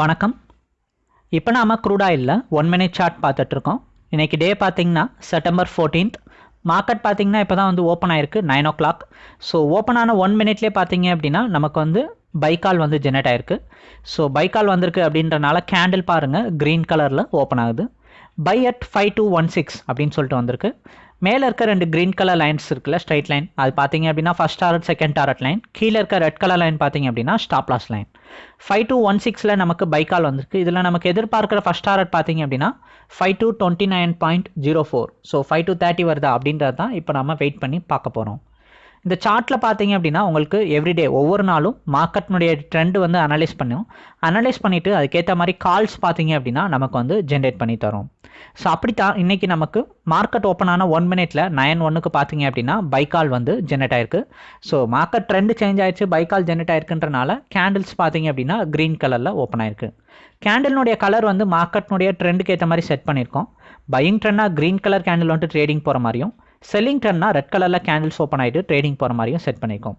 வணக்கம். இப்போ நாம் க்ரூட் ஆயிலில் ஒன் மினிட் சார்ட் பார்த்துட்ருக்கோம். இன்றைக்கி டே பார்த்திங்கன்னா செப்டம்பர் ஃபோர்டீன்த் மார்க்கெட் பார்த்தீங்கன்னா இப்போ தான் வந்து ஓப்பன் ஆயிருக்கு nine o'clock so open ஆன ஒன் மினிட்லேயே பார்த்தீங்க அப்படின்னா நமக்கு வந்து பைக்கால் வந்து ஜெனரேட் ஆயிருக்கு. ஸோ பைக்கால் வந்திருக்கு அப்படின்றனால கேண்டில் பாருங்கள் க்ரீன் கலரில் ஓப்பன் ஆகுது. Buy at five two one six அப்படின்னு சொல்லிட்டு வந்திருக்கு. மேலே இருக்க ரெண்டு க்ரீன் கலர் லைன்ஸ் இருக்குல்ல ஸ்ட்ரைட் லைன் அது பார்த்தீங்க அப்படின்னா first target second target line கீழே இருக்க ரெட் கலர் லைன் பார்த்தீங்க அப்படின்னா stop loss line five two one சிக்ஸில் நமக்கு பைக்கால் வந்திருக்கு. இதில் நமக்கு எதிர்பார்க்குற ஃபஸ்ட் டாரட் பார்த்தீங்க அப்படின்னா five two twenty nine point zero four so five two thirty வருதா அப்படின்றது தான் இப்போ நம்ம வெயிட் பண்ணி பார்க்க போகிறோம் இந்த சார்ட்டில் பார்த்தீங்க அப்படின்னா உங்களுக்கு எவ்ரிடே ஒவ்வொரு நாளும் மார்க்கெட்னுடைய ட்ரெண்டு வந்து அனலைஸ் பண்ணும். அனலைஸ் பண்ணிவிட்டு அதுக்கேற்ற மாதிரி கால்ஸ் பார்த்தீங்க அப்படின்னா நமக்கு வந்து ஜென்ரேட் பண்ணி தரும். ஸோ அப்படித்தான் இன்றைக்கி நமக்கு மார்க்கெட் ஓப்பன் ஆன ஒன் மினிட்ல நயன் ஒன்னுக்கு பார்த்தீங்க அப்படின்னா பைக்கால் வந்து ஜென்ரேட் ஆயிருக்கு. ஸோ மார்க்கெட் ட்ரெண்டு சேஞ்ச் ஆயிடுச்சு பைக்கால் ஜென்ரேட் ஆயிருக்குன்றனால கேண்டில்ஸ் பார்த்தீங்க அப்படின்னா க்ரீன் கலரில் ஓப்பன் ஆயிருக்கு. கேண்டில்னுடைய கலர் வந்து மார்க்கெட்னுடைய ட்ரெண்டுக்கு ஏற்ற மாதிரி செட் பண்ணியிருக்கோம். பையிங் ட்ரெண்டாக க்ரீன் கலர் கேண்டில் வந்துட்டு ட்ரேடிங் போகிற மாதிரியும் செல்லிங் ட்ரெண்ட்னா ரெட் கலரில் கேண்டில்ஸ் ஓப்பன் ஆகிட்டு ட்ரேடிங் போகிற மாதிரியும் செட் பண்ணியிருக்கோம்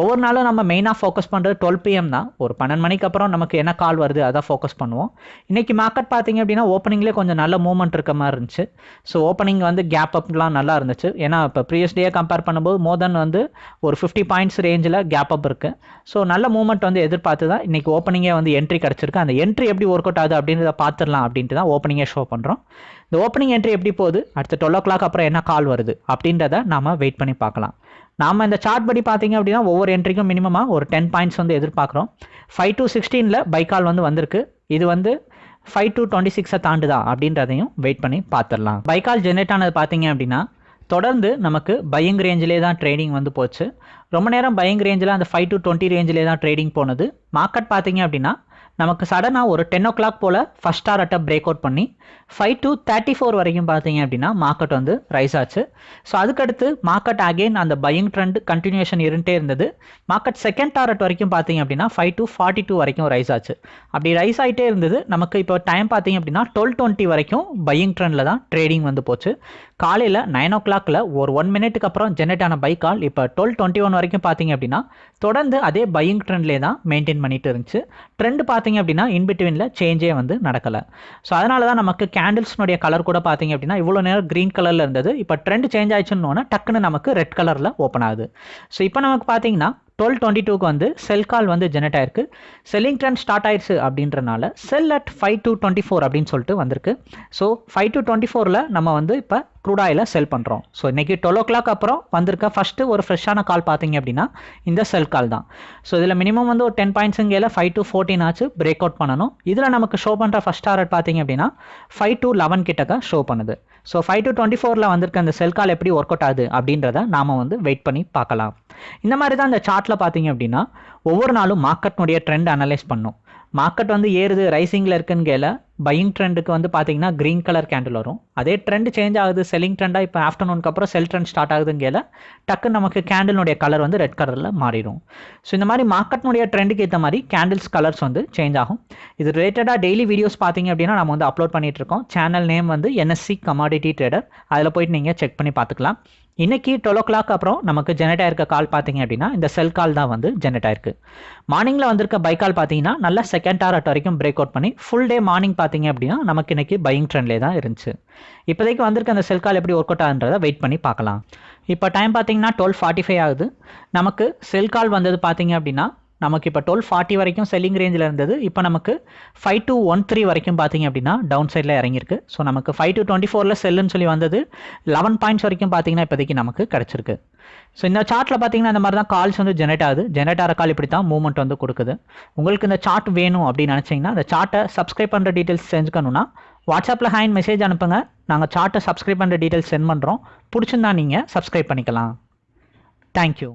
ஒவ்வொரு நாளும் நம்ம மெயினாக ஃபோக்கஸ் பண்ணுறது டுவெல் பிஎம் தான். ஒரு பன்னெண்டு மணிக்கு அப்புறம் நமக்கு என்ன கால் வருது அதான் ஃபோக்கஸ் பண்ணுவோம். இன்றைக்கி மார்க்கெட் பார்த்தீங்க அப்படின்னா ஓப்பனிங்லேயே கொஞ்சம் நல்ல மூவ்மெண்ட் இருக்க மாதிரி இருந்துச்சு. ஸோ ஓப்பனிங் வந்து கேப் அப்லாம் நல்லா இருந்துச்சு. ஏன்னா இப்போ ப்ரீவியஸ் டேயே கம்பேர் பண்ணும்போது மோர் தென் வந்து ஒரு ஃபிஃப்டி பாயிண்ட்ஸ் ரேஞ்சில் கேப் அப் இருக்குது ஸோ நல்ல மூவ்மெண்ட் வந்து எதிர்பார்த்து தான் இன்றைக்கி ஓப்பனிங்கே வந்து என்ட்ரி கிடச்சிருக்கு. அந்த என்ட்ரி எப்படி ஒர்க் அவுட் ஆகுது அப்படின்றத பார்த்துடலாம் அப்படின்ட்டு தான் ஓப்பனிங்கே ஷோ பண்ணுறோம் இந்த ஓப்பனிங் என்ட்ரி எப்படி போகுது? அடுத்த டுவெல் ஓ கிளாக் அப்புறம் என்ன கால் வருது அப்படின்றத நாம் வெயிட் பண்ணி பார்க்கலாம். நாம் இந்த சார்ட் படி பார்த்தீங்க அப்படின்னா ஒவ்வொரு என்ட்ரிக்கும் மினிமமாக ஒரு டென் பாயிண்ட்ஸ் வந்து எதிர்பார்க்குறோம். ஃபைவ் டு சிக்ஸ்டீனில் பைக்கால் வந்து வந்திருக்கு. இது வந்து ஃபைவ் டு டுவெண்ட்டி சிக்ஸை தாண்டுதா அப்படின்றதையும் வெயிட் பண்ணி பார்த்துடலாம். பைக்கால் ஜென்ரேட் ஆனது பார்த்தீங்க அப்படின்னா தொடர்ந்து நமக்கு பையிங் ரேஞ்சிலே தான் ட்ரேடிங் வந்து போச்சு. ரொம்ப நேரம் பையிங் ரேஞ்சில் அந்த ஃபைவ் டு டுவெண்ட்டி ரேஞ்சிலே தான் ட்ரேடிங் போனது. மார்க்கெட் பார்த்தீங்க அப்படின்னா நமக்கு சடனாக ஒரு டென் ஓ கிளாக் போல் ஃபஸ்ட் அட்டை பிரேக் அவுட் பண்ணி ஃபைவ் டு தேர்ட்டி ஃபோர் வரைக்கும் பார்த்தீங்க அப்படின்னா மார்க்கெட் வந்து ரைஸ் ஆச்சு. ஸோ அதுக்கடுத்து மார்க்கெட் அகெயின் அந்த பையிங் ட்ரெண்ட் கண்டினியூஷன் இருந்துட்டே இருந்தது. மார்க்கெட் செகண்ட் டாரட் வரைக்கும் பார்த்தீங்க அப்படின்னா ஃபைவ் டு ஃபார்ட்டி டூ வரைக்கும் ரைஸ் ஆச்சு. அப்படி ரைஸ் ஆகிட்டே இருந்தது. நமக்கு இப்போ டைம் பார்த்தீங்க அப்படின்னா டுவெல் டுவெண்ட்டி வரைக்கும் பையிங் ட்ரெண்டில் தான் ட்ரேடிங் வந்து போச்சு. காலையில் நைன் ஓ கிளாக்கில் ஒரு ஒன் மினிட்டுக்கு அப்புறம் ஜென்ரேட் ஆன பை கால் இப்போ டுவெல் டுவெண்ட்டி ஒன் வரைக்கும் பார்த்தீங்க அப்படின்னா தொடர்ந்து அதே பையிங் ட்ரெண்ட்லேயே தான் மெயின்டைன் பண்ணிட்டு இருந்துச்சு. ட்ரெண்ட் பார்த்து பார்த்தீங்க அப்படின்னா இன்பிட்வீனில் சேஞ்சே வந்து நடக்கலை. ஸோ அதனால தான் நமக்கு கேண்டில்ஸ்னுடைய கலர் கூட பார்த்தீங்க அப்படின்னா இவ்வளோ நேரம் க்ரீன் கலரில் இருந்தது. இப்போ ட்ரெண்ட் சேஞ்ச் ஆயிடுச்சுன்னு டக்குன்னு நமக்கு ரெட் கலரில் ஓப்பன் ஆகுது. ஸோ இப்போ நமக்கு பார்த்தீங்கன்னா டுவெல் டுவெண்ட்டி டூக்கு வந்து செல் கால் வந்து ஜெனரேட் ஆயிருக்கு. செல்லிங் ட்ரெண்ட் ஸ்டார்ட் ஆயிடுச்சு அப்படின்றனால sell at five two twenty four அப்படின்னு சொல்லிட்டு வந்திருக்கு. ஸோ ஃபைவ் டு டுவெண்ட்டி ஃபோரில் நம்ம வந்து இப்போ க்ரூட் ஆயில செல் பண்ணுறோம் ஸோ இன்றைக்கி டுவெல் ஓ கிளாக் அப்புறம் வந்திருக்க ஃபஸ்ட்டு ஒரு ஃப்ரெஷ்ஷான கால் பார்த்தீங்க அப்படின்னா இந்த செல் கால் தான். ஸோ இதில் மினிமம் வந்து ஒரு டென் பாயிண்ட்ஸுங்கையில் ஃபைவ் டு ஃபோர்டீன் ஆச்சு பிரேக் அவுட் பண்ணணும். இதில் நமக்கு ஷோ பண்ணுற ஃபஸ்ட் டாரட் பார்த்தீங்க அப்படின்னா ஃபைவ் டு லெவன் கிட்டக்க ஷோ பண்ணுது. ஸோ ஃபைவ் டு டுவெண்ட்டி ஃபோரில் வந்திருக்க அந்த செல் கால் எப்படி ஒர்க் அவுட் ஆகுது அப்படின்றத நாம் வந்து வெயிட் பண்ணி பார்க்கலாம். இந்த மாதிரி தான் இந்த சார்ட்டில் பார்த்தீங்க அப்படின்னா ஒவ்வொரு நாளும் மார்க்கெட்னுடைய ட்ரெண்ட் அனலைஸ் பண்ணும். மார்க்கெட் வந்து ஏறுது ரைசிங்கில் இருக்குன்னு கேல பையிங் ட்ரெண்டுக்கு வந்து பார்த்தீங்கன்னா க்ரீன் கலர் கேண்டில் வரும். அதே ட்ரெண்ட் சேஞ்ச் ஆகுது செல்லிங் ட்ரெண்டாக இப்போ ஆஃப்டர்நூனுக்கு அப்புறம் செல் ட்ரெண்ட் ஸ்டார்ட் ஆகுதுன்னு டக்கு நமக்கு கேண்டிலுடைய கலர் வந்து ரெட் கலரில் மாறிடும். ஸோ இந்த மாதிரி மார்க்கெட்னுடைய ட்ரெண்டுக்கு ஏற்ற மாதிரி கேண்டில்ஸ் கலர்ஸ் வந்து சேஞ்ச் ஆகும். இது ரிலேட்டடாக டெய்லி வீடியோஸ் பார்த்தீங்க அப்படின்னா நம்ம வந்து அப்லோட் பண்ணிகிட்டு இருக்கோம். சேனல் நேம் வந்து என்எஸ்சி கமாடிட்டி ட்ரேடர் அதில் போயிட்டு நீங்கள் செக் பண்ணி பார்த்துக்கலாம் இன்றைக்கி டுவெல் ஓ கிளாக் அப்புறம் நமக்கு ஜெனரேட் ஆயிருக்க கால் பார்த்தீங்க அப்படின்னா இந்த செல் கால் தான் வந்து ஜெனரேட் ஆயிருக்கு. மார்னிங்கில் வந்திருக்க பை கால் பார்த்தீங்கன்னா நல்லா செகண்ட் டாரட் வரைக்கும் பிரேக் அவுட் பண்ணி ஃபுல் டே மார்னிங் பார்த்தீங்க அப்படின்னா நமக்கு இன்னைக்கு பையிங் ட்ரெண்ட்லேயே தான் இருந்துச்சு. இப்போதைக்கு வந்திருக்க அந்த செல் கால் எப்படி ஒர்க் அவுட் ஆகுன்றதை வெயிட் பண்ணி பார்க்கலாம். இப்போ டைம் பார்த்தீங்கன்னா டுவெல் ஃபார்ட்டி ஃபைவ் ஆகுது. நமக்கு செல் கால் வந்தது பார்த்தீங்க அப்படின்னா நமக்கு இப்போ டுவெல் ஃபார்ட்டி வரைக்கும் செல்லிங் ரேஞ்சில் இருந்தது. இப்போ நமக்கு ஃபைவ் டு ஒன் த்ரீ வரைக்கும் பார்த்தீங்க அப்படின்னா டவுன் சைடில் இறங்கியிருக்கு. ஸோ நமக்கு ஃபைவ் டு டுவெண்ட்டி ஃபோரில் செல்லுன்னு சொல்லி வந்தது லெவன் பாயிண்ட்ஸ் வரைக்கும் பார்த்தீங்கன்னா இப்போதைக்கு நமக்கு கிடச்சிருக்கு. ஸோ இந்த சார்ட்டில் பார்த்தீங்கன்னா இந்த மாதிரி தான் கால்ஸ் வந்து ஜெனரேட் ஆகுது. ஜெனரேட் ஆகிற கால் இப்படி தான் மூவ்மெண்ட் வந்து கொடுக்குது. உங்களுக்கு இந்த சார்ட் வேணும் அப்படின்னு நினச்சிங்கன்னா அந்த சார்ட்டை சப்ஸ்கிரைப் பண்ணுற டீட்டெயில்ஸ் செஞ்சுக்கணுன்னா வாட்ஸ்அப்பில் ஹேண்ட் மெசேஜ் அனுப்புங்க. நாங்கள் சார்ட்டை சப்ஸ்கிரைப் பண்ணுற டீட்டெயில்ஸ் சென்ட் பண்ணுறோம் பிடிச்சிருந்தா நீங்கள் சப்ஸ்கிரைப் பண்ணிக்கலாம். தேங்க்யூ